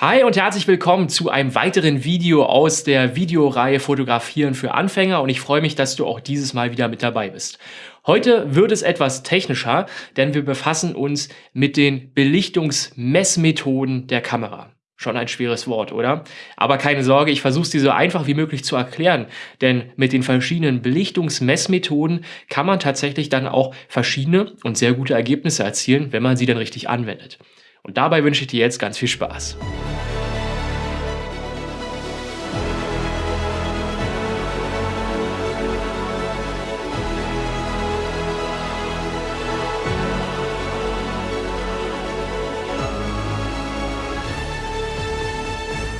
Hi und herzlich willkommen zu einem weiteren Video aus der Videoreihe Fotografieren für Anfänger und ich freue mich, dass du auch dieses Mal wieder mit dabei bist. Heute wird es etwas technischer, denn wir befassen uns mit den Belichtungsmessmethoden der Kamera. Schon ein schweres Wort, oder? Aber keine Sorge, ich versuche es dir so einfach wie möglich zu erklären, denn mit den verschiedenen Belichtungsmessmethoden kann man tatsächlich dann auch verschiedene und sehr gute Ergebnisse erzielen, wenn man sie dann richtig anwendet. Und dabei wünsche ich dir jetzt ganz viel Spaß.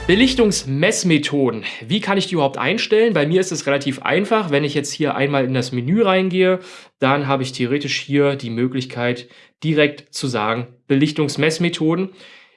Belichtungsmessmethoden. Wie kann ich die überhaupt einstellen? Bei mir ist es relativ einfach. Wenn ich jetzt hier einmal in das Menü reingehe, dann habe ich theoretisch hier die Möglichkeit, direkt zu sagen, Belichtungsmessmethoden.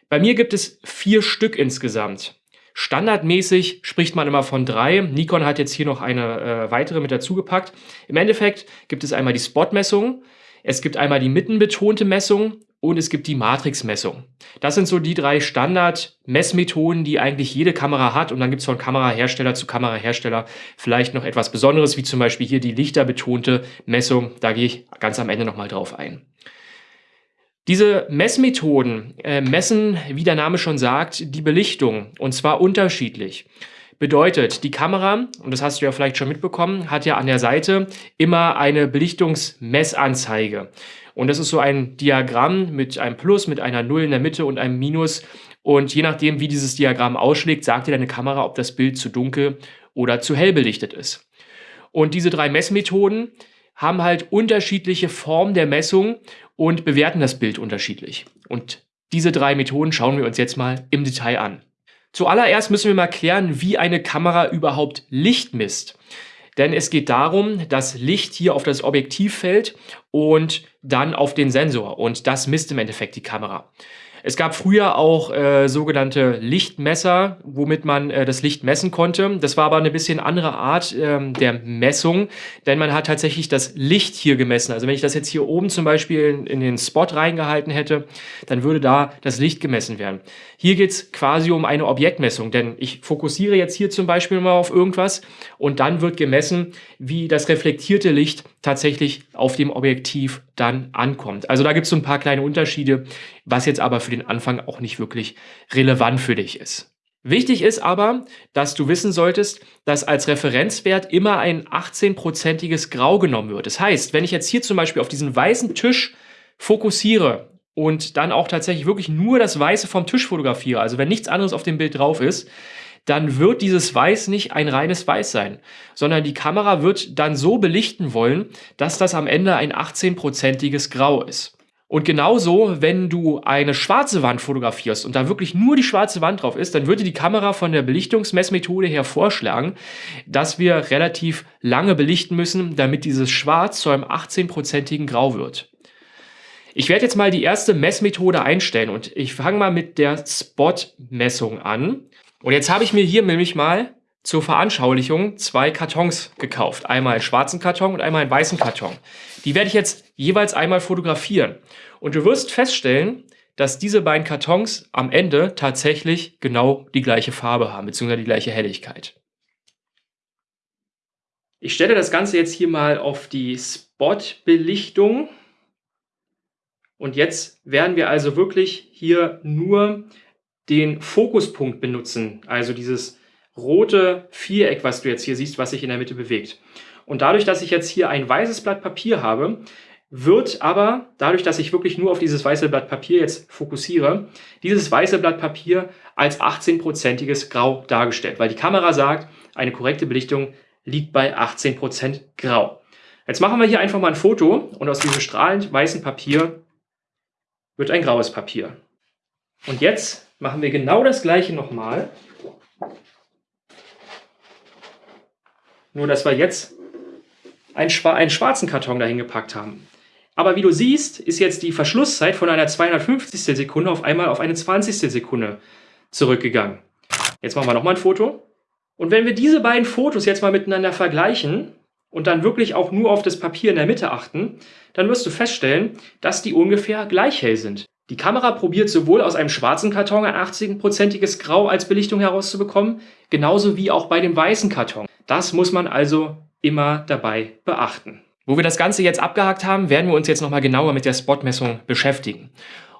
Bei mir gibt es vier Stück insgesamt. Standardmäßig spricht man immer von drei. Nikon hat jetzt hier noch eine äh, weitere mit dazugepackt. Im Endeffekt gibt es einmal die Spot-Messung, es gibt einmal die mittenbetonte Messung und es gibt die Matrixmessung. Das sind so die drei Standard-Messmethoden, die eigentlich jede Kamera hat. Und dann gibt es von Kamerahersteller zu Kamerahersteller vielleicht noch etwas Besonderes, wie zum Beispiel hier die lichterbetonte Messung. Da gehe ich ganz am Ende nochmal drauf ein. Diese Messmethoden äh, messen, wie der Name schon sagt, die Belichtung und zwar unterschiedlich. Bedeutet, die Kamera, und das hast du ja vielleicht schon mitbekommen, hat ja an der Seite immer eine Belichtungsmessanzeige. Und das ist so ein Diagramm mit einem Plus, mit einer Null in der Mitte und einem Minus. Und je nachdem, wie dieses Diagramm ausschlägt, sagt dir deine Kamera, ob das Bild zu dunkel oder zu hell belichtet ist. Und diese drei Messmethoden haben halt unterschiedliche Formen der Messung und bewerten das Bild unterschiedlich. Und diese drei Methoden schauen wir uns jetzt mal im Detail an. Zuallererst müssen wir mal klären, wie eine Kamera überhaupt Licht misst. Denn es geht darum, dass Licht hier auf das Objektiv fällt und dann auf den Sensor. Und das misst im Endeffekt die Kamera. Es gab früher auch äh, sogenannte Lichtmesser, womit man äh, das Licht messen konnte. Das war aber eine bisschen andere Art ähm, der Messung, denn man hat tatsächlich das Licht hier gemessen. Also wenn ich das jetzt hier oben zum Beispiel in, in den Spot reingehalten hätte, dann würde da das Licht gemessen werden. Hier geht es quasi um eine Objektmessung, denn ich fokussiere jetzt hier zum Beispiel mal auf irgendwas und dann wird gemessen, wie das reflektierte Licht tatsächlich auf dem Objektiv dann ankommt. Also da gibt es so ein paar kleine Unterschiede, was jetzt aber für den Anfang auch nicht wirklich relevant für dich ist. Wichtig ist aber, dass du wissen solltest, dass als Referenzwert immer ein 18-prozentiges Grau genommen wird. Das heißt, wenn ich jetzt hier zum Beispiel auf diesen weißen Tisch fokussiere und dann auch tatsächlich wirklich nur das Weiße vom Tisch fotografiere, also wenn nichts anderes auf dem Bild drauf ist, dann wird dieses Weiß nicht ein reines Weiß sein, sondern die Kamera wird dann so belichten wollen, dass das am Ende ein 18-prozentiges Grau ist. Und genauso, wenn du eine schwarze Wand fotografierst und da wirklich nur die schwarze Wand drauf ist, dann würde die Kamera von der Belichtungsmessmethode her vorschlagen, dass wir relativ lange belichten müssen, damit dieses Schwarz zu einem 18-prozentigen Grau wird. Ich werde jetzt mal die erste Messmethode einstellen und ich fange mal mit der Spot-Messung an. Und jetzt habe ich mir hier nämlich mal zur Veranschaulichung zwei Kartons gekauft. Einmal einen schwarzen Karton und einmal einen weißen Karton. Die werde ich jetzt jeweils einmal fotografieren. Und du wirst feststellen, dass diese beiden Kartons am Ende tatsächlich genau die gleiche Farbe haben, beziehungsweise die gleiche Helligkeit. Ich stelle das Ganze jetzt hier mal auf die Spot-Belichtung. Und jetzt werden wir also wirklich hier nur den Fokuspunkt benutzen, also dieses rote Viereck, was du jetzt hier siehst, was sich in der Mitte bewegt. Und dadurch, dass ich jetzt hier ein weißes Blatt Papier habe, wird aber, dadurch, dass ich wirklich nur auf dieses weiße Blatt Papier jetzt fokussiere, dieses weiße Blatt Papier als 18-prozentiges Grau dargestellt, weil die Kamera sagt, eine korrekte Belichtung liegt bei 18% Grau. Jetzt machen wir hier einfach mal ein Foto und aus diesem strahlend weißen Papier wird ein graues Papier. Und jetzt machen wir genau das gleiche nochmal. Nur, dass wir jetzt einen, schwarzen Karton dahin gepackt haben. Aber wie du siehst, ist jetzt die Verschlusszeit von einer 250. Sekunde auf einmal auf eine 20. Sekunde zurückgegangen. Jetzt machen wir nochmal ein Foto. Und wenn wir diese beiden Fotos jetzt mal miteinander vergleichen und dann wirklich auch nur auf das Papier in der Mitte achten, dann wirst du feststellen, dass die ungefähr gleich hell sind. Die Kamera probiert sowohl aus einem schwarzen Karton ein 80-prozentiges Grau als Belichtung herauszubekommen, genauso wie auch bei dem weißen Karton. Das muss man also immer dabei beachten. Wo wir das Ganze jetzt abgehakt haben, werden wir uns jetzt nochmal genauer mit der Spotmessung beschäftigen.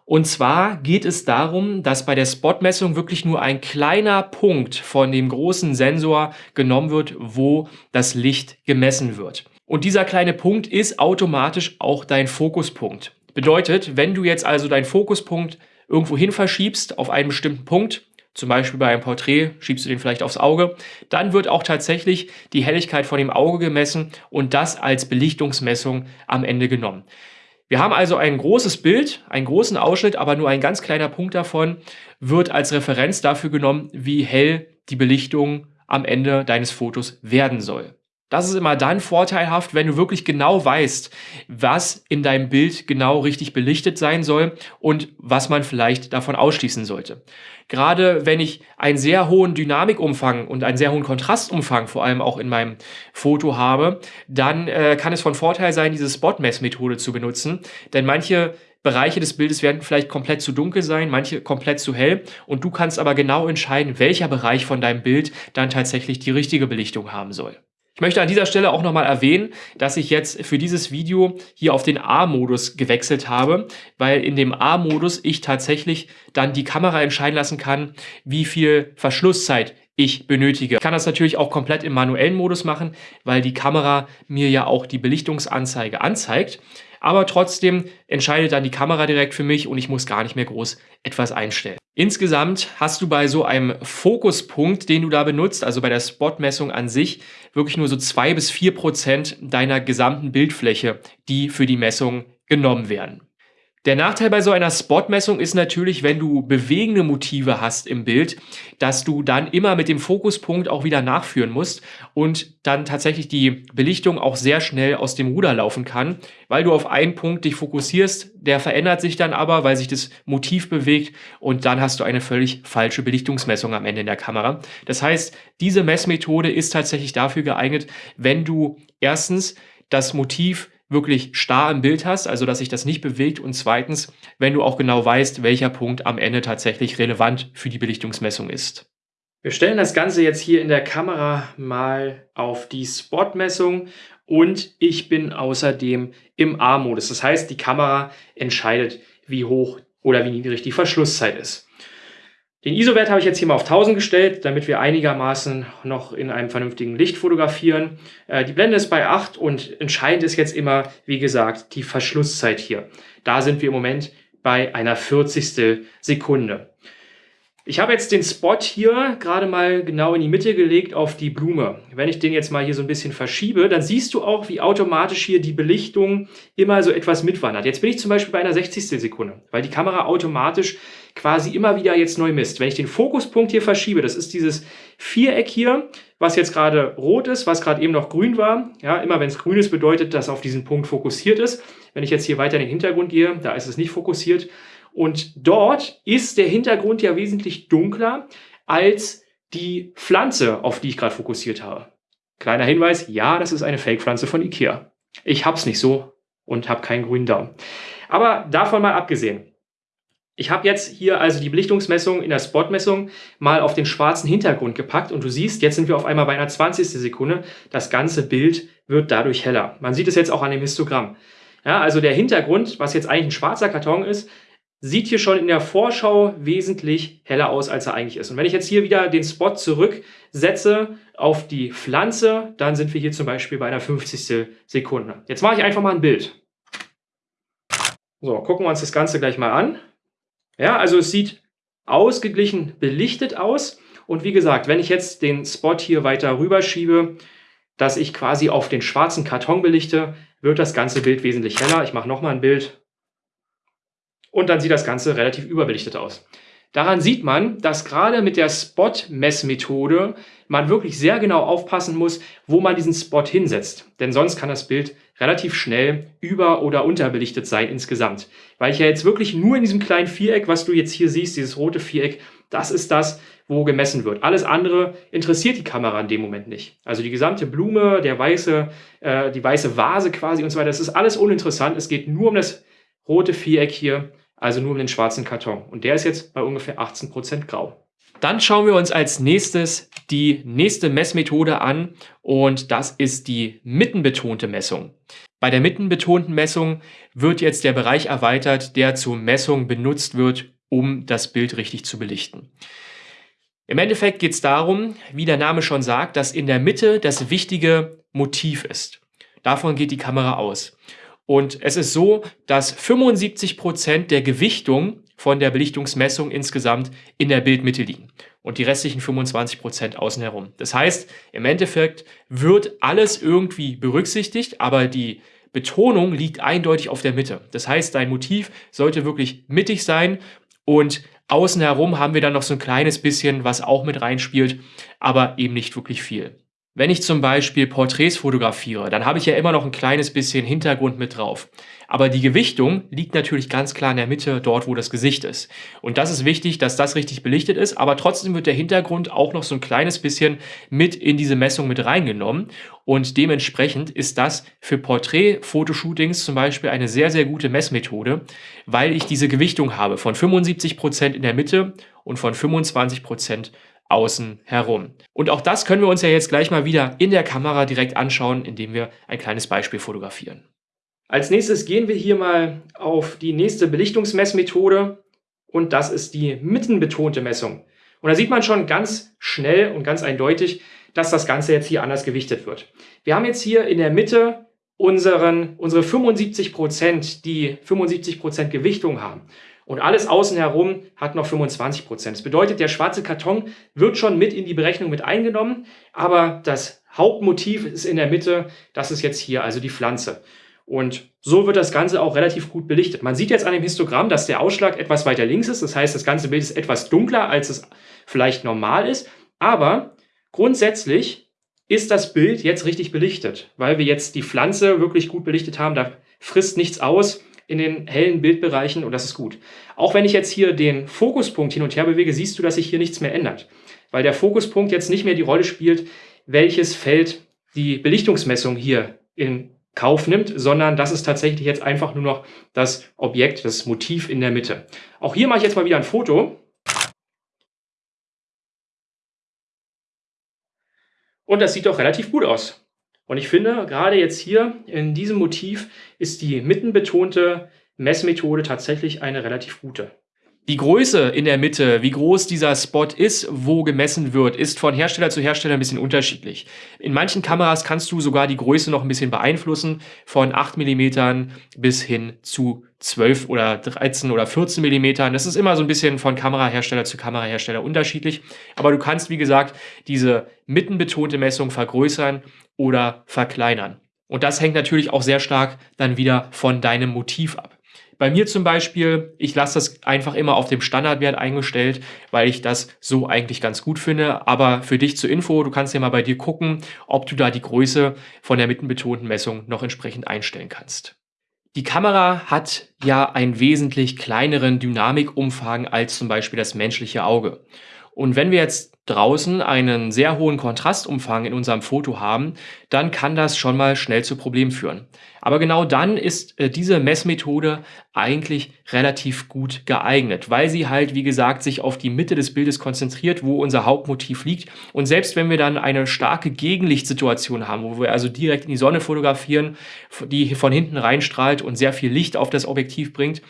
Und zwar geht es darum, dass bei der Spotmessung wirklich nur ein kleiner Punkt von dem großen Sensor genommen wird, wo das Licht gemessen wird. Und dieser kleine Punkt ist automatisch auch dein Fokuspunkt. Bedeutet, wenn du jetzt also deinen Fokuspunkt irgendwo hin verschiebst auf einen bestimmten Punkt, zum Beispiel bei einem Porträt schiebst du den vielleicht aufs Auge, dann wird auch tatsächlich die Helligkeit von dem Auge gemessen und das als Belichtungsmessung am Ende genommen. Wir haben also ein großes Bild, einen großen Ausschnitt, aber nur ein ganz kleiner Punkt davon wird als Referenz dafür genommen, wie hell die Belichtung am Ende deines Fotos werden soll. Das ist immer dann vorteilhaft, wenn du wirklich genau weißt, was in deinem Bild genau richtig belichtet sein soll und was man vielleicht davon ausschließen sollte. Gerade wenn ich einen sehr hohen Dynamikumfang und einen sehr hohen Kontrastumfang vor allem auch in meinem Foto habe, dann äh, kann es von Vorteil sein, diese Spot-Mess-Methode zu benutzen, denn manche Bereiche des Bildes werden vielleicht komplett zu dunkel sein, manche komplett zu hell und du kannst aber genau entscheiden, welcher Bereich von deinem Bild dann tatsächlich die richtige Belichtung haben soll. Ich möchte an dieser Stelle auch nochmal erwähnen, dass ich jetzt für dieses Video hier auf den A-Modus gewechselt habe, weil in dem A-Modus ich tatsächlich dann die Kamera entscheiden lassen kann, wie viel Verschlusszeit ich benötige. Ich kann das natürlich auch komplett im manuellen Modus machen, weil die Kamera mir ja auch die Belichtungsanzeige anzeigt aber trotzdem entscheidet dann die Kamera direkt für mich und ich muss gar nicht mehr groß etwas einstellen. Insgesamt hast du bei so einem Fokuspunkt, den du da benutzt, also bei der Spotmessung an sich, wirklich nur so zwei bis vier Prozent deiner gesamten Bildfläche, die für die Messung genommen werden. Der Nachteil bei so einer Spotmessung ist natürlich, wenn du bewegende Motive hast im Bild, dass du dann immer mit dem Fokuspunkt auch wieder nachführen musst und dann tatsächlich die Belichtung auch sehr schnell aus dem Ruder laufen kann, weil du auf einen Punkt dich fokussierst, der verändert sich dann aber, weil sich das Motiv bewegt und dann hast du eine völlig falsche Belichtungsmessung am Ende in der Kamera. Das heißt, diese Messmethode ist tatsächlich dafür geeignet, wenn du erstens das Motiv wirklich starr im Bild hast, also dass sich das nicht bewegt und zweitens, wenn du auch genau weißt, welcher Punkt am Ende tatsächlich relevant für die Belichtungsmessung ist. Wir stellen das Ganze jetzt hier in der Kamera mal auf die Spot-Messung und ich bin außerdem im A-Modus. Das heißt, die Kamera entscheidet, wie hoch oder wie niedrig die Verschlusszeit ist. Den ISO-Wert habe ich jetzt hier mal auf 1000 gestellt, damit wir einigermaßen noch in einem vernünftigen Licht fotografieren. Äh, die Blende ist bei 8 und entscheidend ist jetzt immer, wie gesagt, die Verschlusszeit hier. Da sind wir im Moment bei einer 40. Sekunde. Ich habe jetzt den Spot hier gerade mal genau in die Mitte gelegt auf die Blume. Wenn ich den jetzt mal hier so ein bisschen verschiebe, dann siehst du auch, wie automatisch hier die Belichtung immer so etwas mitwandert. Jetzt bin ich zum Beispiel bei einer 60. Sekunde, weil die Kamera automatisch quasi immer wieder jetzt neu misst. Wenn ich den Fokuspunkt hier verschiebe, das ist dieses Viereck hier, was jetzt gerade rot ist, was gerade eben noch grün war. Ja, immer wenn es grün ist, bedeutet, dass auf diesen Punkt fokussiert ist. Wenn ich jetzt hier weiter in den Hintergrund gehe, da ist es nicht fokussiert. Und dort ist der Hintergrund ja wesentlich dunkler als die Pflanze, auf die ich gerade fokussiert habe. Kleiner Hinweis, ja, das ist eine Fake-Pflanze von Ikea. Ich hab's nicht so und habe keinen grünen Daumen. Aber davon mal abgesehen. Ich habe jetzt hier also die Belichtungsmessung in der Spotmessung mal auf den schwarzen Hintergrund gepackt und du siehst, jetzt sind wir auf einmal bei einer 20. Sekunde. Das ganze Bild wird dadurch heller. Man sieht es jetzt auch an dem Histogramm. Ja, also der Hintergrund, was jetzt eigentlich ein schwarzer Karton ist, sieht hier schon in der Vorschau wesentlich heller aus, als er eigentlich ist. Und wenn ich jetzt hier wieder den Spot zurücksetze auf die Pflanze, dann sind wir hier zum Beispiel bei einer 50. Sekunde. Jetzt mache ich einfach mal ein Bild. So, gucken wir uns das Ganze gleich mal an. Ja, also es sieht ausgeglichen belichtet aus. Und wie gesagt, wenn ich jetzt den Spot hier weiter rüberschiebe, dass ich quasi auf den schwarzen Karton belichte, wird das ganze Bild wesentlich heller. Ich mache nochmal ein Bild. Und dann sieht das Ganze relativ überbelichtet aus. Daran sieht man, dass gerade mit der Spot-Messmethode man wirklich sehr genau aufpassen muss, wo man diesen Spot hinsetzt. Denn sonst kann das Bild relativ schnell über- oder unterbelichtet sein insgesamt. Weil ich ja jetzt wirklich nur in diesem kleinen Viereck, was du jetzt hier siehst, dieses rote Viereck, das ist das, wo gemessen wird. Alles andere interessiert die Kamera in dem Moment nicht. Also die gesamte Blume, der weiße, äh, die weiße Vase quasi und so weiter, das ist alles uninteressant. Es geht nur um das rote Viereck hier also nur um den schwarzen Karton. Und der ist jetzt bei ungefähr 18% grau. Dann schauen wir uns als nächstes die nächste Messmethode an und das ist die mittenbetonte Messung. Bei der mittenbetonten Messung wird jetzt der Bereich erweitert, der zur Messung benutzt wird, um das Bild richtig zu belichten. Im Endeffekt geht es darum, wie der Name schon sagt, dass in der Mitte das wichtige Motiv ist. Davon geht die Kamera aus. Und es ist so, dass 75 Prozent der Gewichtung von der Belichtungsmessung insgesamt in der Bildmitte liegen und die restlichen 25 Prozent außen herum. Das heißt, im Endeffekt wird alles irgendwie berücksichtigt, aber die Betonung liegt eindeutig auf der Mitte. Das heißt, dein Motiv sollte wirklich mittig sein und außen herum haben wir dann noch so ein kleines bisschen, was auch mit reinspielt, aber eben nicht wirklich viel. Wenn ich zum Beispiel Porträts fotografiere, dann habe ich ja immer noch ein kleines bisschen Hintergrund mit drauf. Aber die Gewichtung liegt natürlich ganz klar in der Mitte, dort wo das Gesicht ist. Und das ist wichtig, dass das richtig belichtet ist, aber trotzdem wird der Hintergrund auch noch so ein kleines bisschen mit in diese Messung mit reingenommen. Und dementsprechend ist das für Porträt-Fotoshootings zum Beispiel eine sehr, sehr gute Messmethode, weil ich diese Gewichtung habe von 75 Prozent in der Mitte und von 25 Prozent außen herum. Und auch das können wir uns ja jetzt gleich mal wieder in der Kamera direkt anschauen, indem wir ein kleines Beispiel fotografieren. Als nächstes gehen wir hier mal auf die nächste Belichtungsmessmethode und das ist die mittenbetonte Messung. Und da sieht man schon ganz schnell und ganz eindeutig, dass das Ganze jetzt hier anders gewichtet wird. Wir haben jetzt hier in der Mitte unseren, unsere 75 Prozent, die 75 Prozent Gewichtung haben. Und alles außen herum hat noch 25 Prozent. Das bedeutet, der schwarze Karton wird schon mit in die Berechnung mit eingenommen, aber das Hauptmotiv ist in der Mitte, das ist jetzt hier also die Pflanze. Und so wird das Ganze auch relativ gut belichtet. Man sieht jetzt an dem Histogramm, dass der Ausschlag etwas weiter links ist. Das heißt, das ganze Bild ist etwas dunkler, als es vielleicht normal ist. Aber grundsätzlich ist das Bild jetzt richtig belichtet, weil wir jetzt die Pflanze wirklich gut belichtet haben. Da frisst nichts aus in den hellen Bildbereichen und das ist gut. Auch wenn ich jetzt hier den Fokuspunkt hin und her bewege, siehst du, dass sich hier nichts mehr ändert. Weil der Fokuspunkt jetzt nicht mehr die Rolle spielt, welches Feld die Belichtungsmessung hier in Kauf nimmt, sondern das ist tatsächlich jetzt einfach nur noch das Objekt, das Motiv in der Mitte. Auch hier mache ich jetzt mal wieder ein Foto. Und das sieht doch relativ gut aus. Und ich finde, gerade jetzt hier in diesem Motiv ist die mittenbetonte Messmethode tatsächlich eine relativ gute. Die Größe in der Mitte, wie groß dieser Spot ist, wo gemessen wird, ist von Hersteller zu Hersteller ein bisschen unterschiedlich. In manchen Kameras kannst du sogar die Größe noch ein bisschen beeinflussen, von 8 mm bis hin zu 12 oder 13 oder 14 mm. Das ist immer so ein bisschen von Kamerahersteller zu Kamerahersteller unterschiedlich. Aber du kannst, wie gesagt, diese mittenbetonte Messung vergrößern oder verkleinern. Und das hängt natürlich auch sehr stark dann wieder von deinem Motiv ab. Bei mir zum Beispiel, ich lasse das einfach immer auf dem Standardwert eingestellt, weil ich das so eigentlich ganz gut finde. Aber für dich zur Info, du kannst ja mal bei dir gucken, ob du da die Größe von der mittenbetonten Messung noch entsprechend einstellen kannst. Die Kamera hat ja einen wesentlich kleineren Dynamikumfang als zum Beispiel das menschliche Auge. Und wenn wir jetzt draußen einen sehr hohen Kontrastumfang in unserem Foto haben, dann kann das schon mal schnell zu Problemen führen. Aber genau dann ist äh, diese Messmethode eigentlich relativ gut geeignet, weil sie halt, wie gesagt, sich auf die Mitte des Bildes konzentriert, wo unser Hauptmotiv liegt. Und selbst wenn wir dann eine starke Gegenlichtsituation haben, wo wir also direkt in die Sonne fotografieren, die von hinten reinstrahlt und sehr viel Licht auf das Objektiv bringt,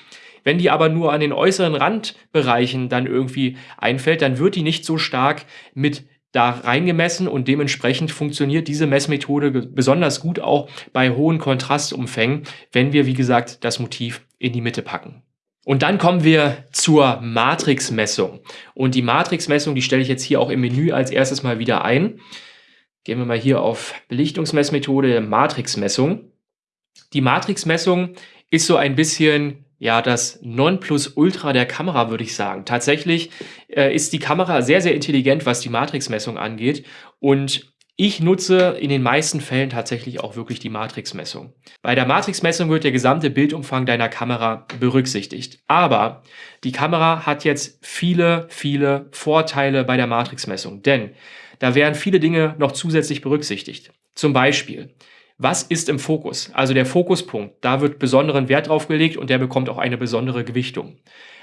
wenn die aber nur an den äußeren Randbereichen dann irgendwie einfällt, dann wird die nicht so stark mit da reingemessen und dementsprechend funktioniert diese Messmethode besonders gut auch bei hohen Kontrastumfängen, wenn wir, wie gesagt, das Motiv in die Mitte packen. Und dann kommen wir zur Matrixmessung. Und die Matrixmessung, die stelle ich jetzt hier auch im Menü als erstes mal wieder ein. Gehen wir mal hier auf Belichtungsmessmethode, Matrixmessung. Die Matrixmessung ist so ein bisschen ja, das Nonplusultra der Kamera, würde ich sagen. Tatsächlich äh, ist die Kamera sehr, sehr intelligent, was die Matrixmessung angeht. Und ich nutze in den meisten Fällen tatsächlich auch wirklich die Matrixmessung. Bei der Matrixmessung wird der gesamte Bildumfang deiner Kamera berücksichtigt. Aber die Kamera hat jetzt viele, viele Vorteile bei der Matrixmessung, denn da werden viele Dinge noch zusätzlich berücksichtigt. Zum Beispiel, Was ist im Fokus? Also der Fokuspunkt. Da wird besonderen Wert drauf gelegt und der bekommt auch eine besondere Gewichtung.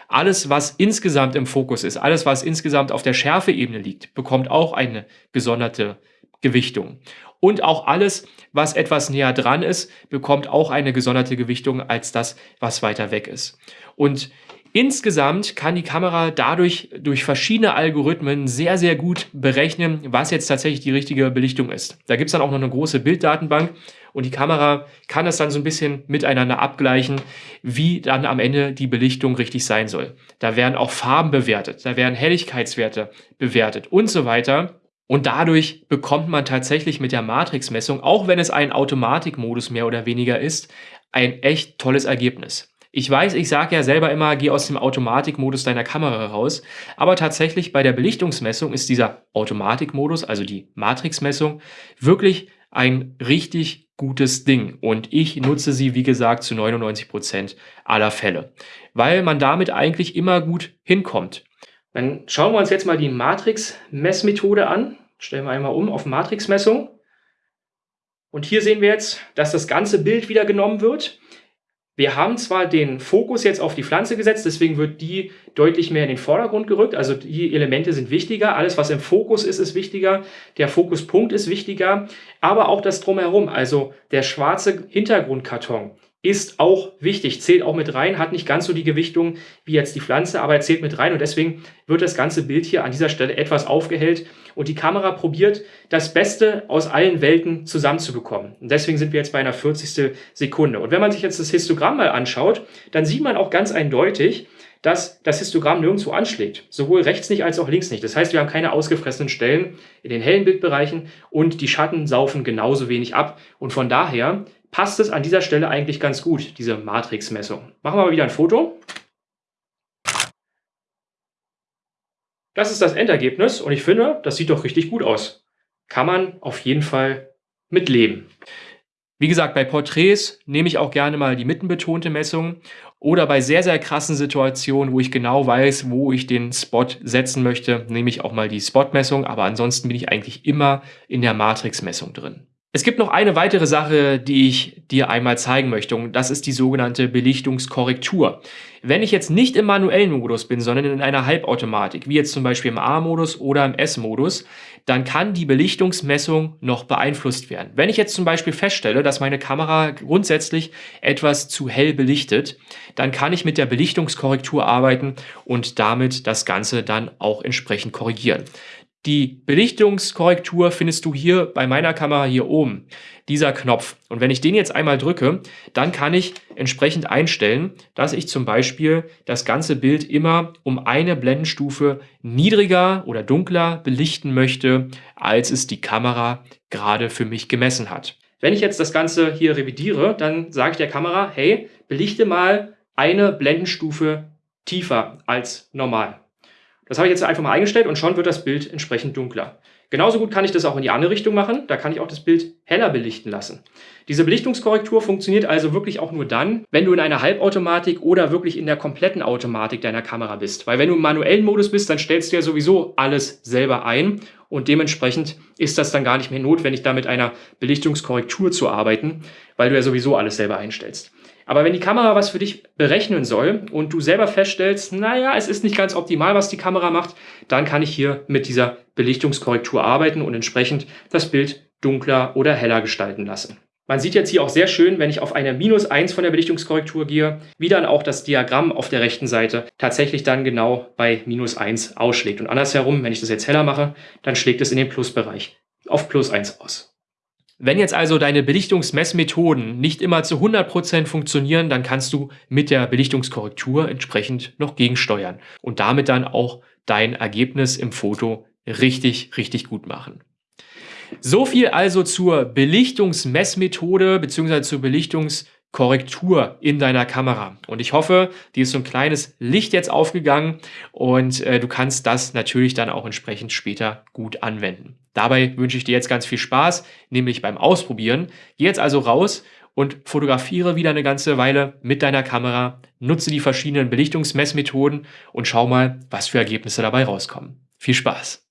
Alles, was insgesamt im Fokus ist, alles, was insgesamt auf der Schärfeebene liegt, bekommt auch eine gesonderte Gewichtung. Und auch alles, was etwas näher dran ist, bekommt auch eine gesonderte Gewichtung als das, was weiter weg ist. Und Insgesamt kann die Kamera dadurch durch verschiedene Algorithmen sehr, sehr gut berechnen, was jetzt tatsächlich die richtige Belichtung ist. Da gibt es dann auch noch eine große Bilddatenbank und die Kamera kann das dann so ein bisschen miteinander abgleichen, wie dann am Ende die Belichtung richtig sein soll. Da werden auch Farben bewertet, da werden Helligkeitswerte bewertet und so weiter. Und dadurch bekommt man tatsächlich mit der Matrixmessung, auch wenn es ein Automatikmodus mehr oder weniger ist, ein echt tolles Ergebnis. Ich weiß, ich sage ja selber immer, geh aus dem Automatikmodus deiner Kamera raus, aber tatsächlich bei der Belichtungsmessung ist dieser Automatikmodus, also die Matrixmessung, wirklich ein richtig gutes Ding und ich nutze sie, wie gesagt, zu 99 Prozent aller Fälle, weil man damit eigentlich immer gut hinkommt. Dann schauen wir uns jetzt mal die Matrix-Messmethode an. Stellen wir einmal um auf Matrix-Messung. Und hier sehen wir jetzt, dass das ganze Bild wieder genommen wird. Wir haben zwar den Fokus jetzt auf die Pflanze gesetzt, deswegen wird die deutlich mehr in den Vordergrund gerückt. Also die Elemente sind wichtiger. Alles, was im Fokus ist, ist wichtiger. Der Fokuspunkt ist wichtiger. Aber auch das Drumherum, also der schwarze Hintergrundkarton ist auch wichtig, zählt auch mit rein, hat nicht ganz so die Gewichtung wie jetzt die Pflanze, aber er zählt mit rein und deswegen wird das ganze Bild hier an dieser Stelle etwas aufgehellt und die Kamera probiert, das Beste aus allen Welten zusammenzubekommen. Und deswegen sind wir jetzt bei einer 40. Sekunde. Und wenn man sich jetzt das Histogramm mal anschaut, dann sieht man auch ganz eindeutig, dass das Histogramm nirgendwo anschlägt. Sowohl rechts nicht als auch links nicht. Das heißt, wir haben keine ausgefressenen Stellen in den hellen Bildbereichen und die Schatten saufen genauso wenig ab. Und von daher passt es an dieser Stelle eigentlich ganz gut, diese Matrixmessung. Machen wir mal wieder ein Foto. Das ist das Endergebnis und ich finde, das sieht doch richtig gut aus. Kann man auf jeden Fall mitleben. Wie gesagt, bei Porträts nehme ich auch gerne mal die mittenbetonte Messung oder bei sehr, sehr krassen Situationen, wo ich genau weiß, wo ich den Spot setzen möchte, nehme ich auch mal die Spotmessung, aber ansonsten bin ich eigentlich immer in der Matrixmessung drin. Es gibt noch eine weitere Sache, die ich dir einmal zeigen möchte und das ist die sogenannte Belichtungskorrektur. Wenn ich jetzt nicht im manuellen Modus bin, sondern in einer Halbautomatik, wie jetzt zum Beispiel im A-Modus oder im S-Modus, dann kann die Belichtungsmessung noch beeinflusst werden. Wenn ich jetzt zum Beispiel feststelle, dass meine Kamera grundsätzlich etwas zu hell belichtet, dann kann ich mit der Belichtungskorrektur arbeiten und damit das Ganze dann auch entsprechend korrigieren. Die Belichtungskorrektur findest du hier bei meiner Kamera hier oben, dieser Knopf. Und wenn ich den jetzt einmal drücke, dann kann ich entsprechend einstellen, dass ich zum Beispiel das ganze Bild immer um eine Blendenstufe niedriger oder dunkler belichten möchte, als es die Kamera gerade für mich gemessen hat. Wenn ich jetzt das Ganze hier revidiere, dann sage ich der Kamera, hey, belichte mal eine Blendenstufe tiefer als normal. Das habe ich jetzt einfach mal eingestellt und schon wird das Bild entsprechend dunkler. Genauso gut kann ich das auch in die andere Richtung machen. Da kann ich auch das Bild heller belichten lassen. Diese Belichtungskorrektur funktioniert also wirklich auch nur dann, wenn du in einer Halbautomatik oder wirklich in der kompletten Automatik deiner Kamera bist. Weil wenn du im manuellen Modus bist, dann stellst du ja sowieso alles selber ein und dementsprechend ist das dann gar nicht mehr notwendig, da mit einer Belichtungskorrektur zu arbeiten, weil du ja sowieso alles selber einstellst. Aber wenn die Kamera was für dich berechnen soll und du selber feststellst, naja, es ist nicht ganz optimal, was die Kamera macht, dann kann ich hier mit dieser Belichtungskorrektur arbeiten und entsprechend das Bild dunkler oder heller gestalten lassen. Man sieht jetzt hier auch sehr schön, wenn ich auf eine Minus 1 von der Belichtungskorrektur gehe, wie dann auch das Diagramm auf der rechten Seite tatsächlich dann genau bei Minus 1 ausschlägt. Und andersherum, wenn ich das jetzt heller mache, dann schlägt es in den Plusbereich auf Plus 1 aus. Wenn jetzt also deine Belichtungsmessmethoden nicht immer zu 100% funktionieren, dann kannst du mit der Belichtungskorrektur entsprechend noch gegensteuern und damit dann auch dein Ergebnis im Foto richtig, richtig gut machen. So viel also zur Belichtungsmessmethode bzw. zur Belichtungskorrektur in deiner Kamera. Und ich hoffe, dir ist so ein kleines Licht jetzt aufgegangen und äh, du kannst das natürlich dann auch entsprechend später gut anwenden. Dabei wünsche ich dir jetzt ganz viel Spaß, nämlich beim Ausprobieren. Geh jetzt also raus und fotografiere wieder eine ganze Weile mit deiner Kamera, nutze die verschiedenen Belichtungsmessmethoden und schau mal, was für Ergebnisse dabei rauskommen. Viel Spaß!